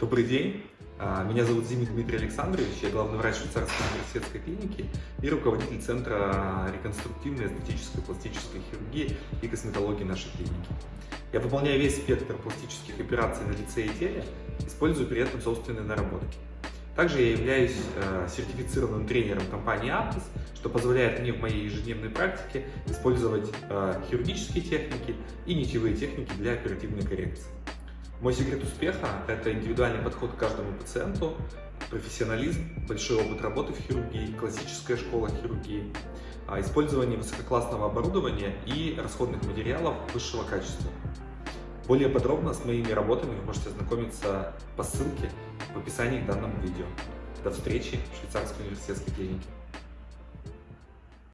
Добрый день, А, меня зовут Зимин Дмитрий Александрович, я главный врач швейцарской университетской клиники и руководитель Центра реконструктивной эстетической пластической хирургии и косметологии нашей клиники. Я выполняю весь спектр пластических операций на лице и теле, используя при этом собственные наработки. Также я являюсь э, сертифицированным тренером компании Aptis, что позволяет мне в моей ежедневной практике использовать э, хирургические техники и нитевые техники для оперативной коррекции. Мой секрет успеха – это индивидуальный подход к каждому пациенту, профессионализм, большой опыт работы в хирургии, классическая школа хирургии, а, использование высококлассного оборудования и расходных материалов высшего качества. Более подробно с моими работами вы можете ознакомиться по ссылке в описании к данному видео. До встречи в швейцарской университетской клинике.